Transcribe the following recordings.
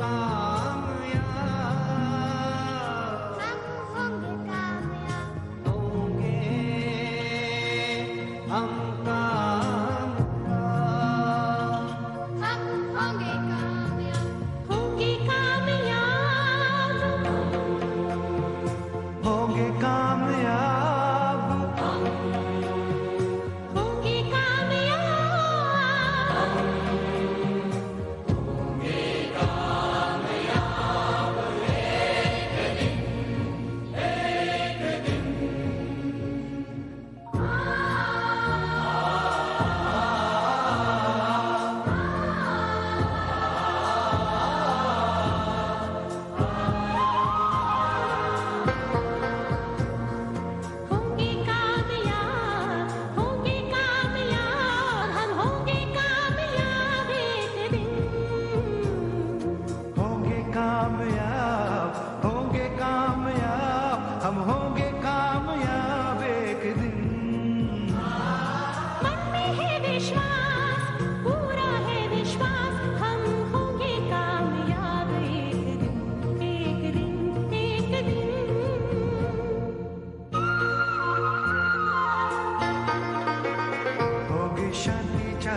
का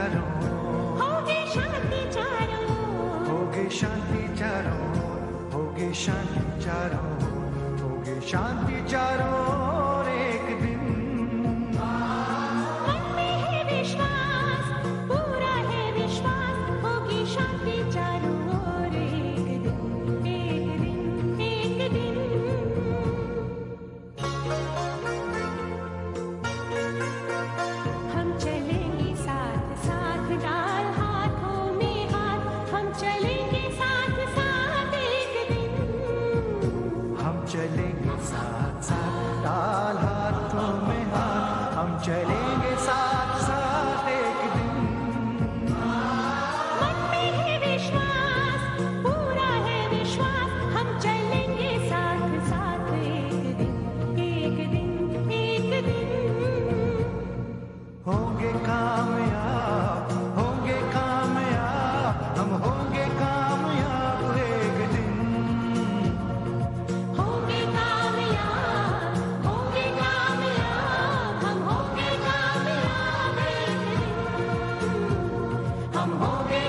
चारो होगी शांति चारो होगी शांति चारो होगी शांति चारो होगी शांति चारो چلیں گے ساتھ ساتھ ڈال ہاتھوں میں ہاتھ ہم چلیں گے ساتھ ساتھ۔ हम होंगे